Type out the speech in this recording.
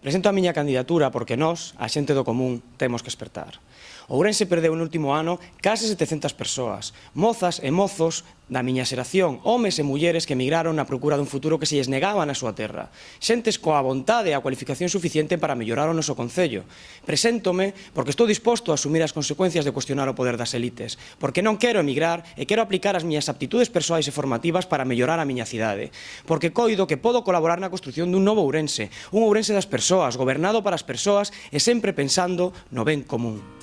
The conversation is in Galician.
Presento a miña candidatura porque nós, a xente do común, temos que espertar. Ourense perdeu no último ano case 700 persoas, mozas e mozos da miña xeración, homes e mulleres que emigraron na procura dun futuro que se lles negaba na súa terra. Xentes coa vontade e a cualificación suficiente para mellorar o noso Concello. Preséntome porque estou disposto a asumir as consecuencias de cuestionar o poder das elites, porque non quero emigrar e quero aplicar as miñas aptitudes persoais e formativas para mellorar a miña cidade, porque coido que podo colaborar na construción dun novo Ourense, un Ourense das persoas, gobernado para as persoas e sempre pensando no ben común.